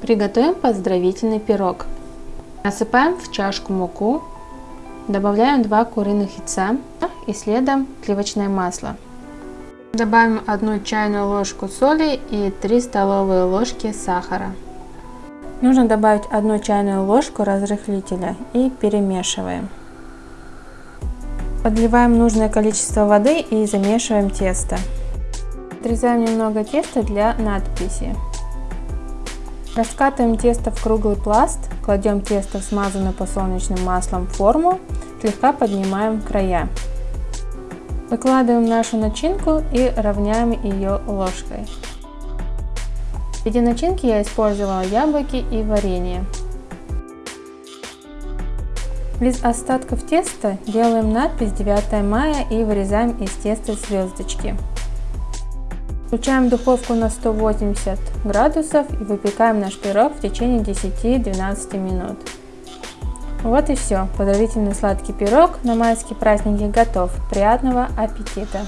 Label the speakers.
Speaker 1: Приготовим поздравительный пирог. Насыпаем в чашку муку, добавляем 2 куриных яйца и следом сливочное масло. Добавим 1 чайную ложку соли и 3 столовые ложки сахара. Нужно добавить 1 чайную ложку разрыхлителя и перемешиваем. Подливаем нужное количество воды и замешиваем тесто. Отрезаем немного теста для надписи. Раскатываем тесто в круглый пласт, кладем тесто в смазанную подсолнечным маслом форму, слегка поднимаем края. Выкладываем нашу начинку и равняем ее ложкой. В виде начинки я использовала яблоки и варенье. Из остатков теста делаем надпись 9 мая и вырезаем из теста звездочки. Включаем духовку на 180 градусов и выпекаем наш пирог в течение 10-12 минут. Вот и все. Поздравительный сладкий пирог на майские праздники готов. Приятного аппетита!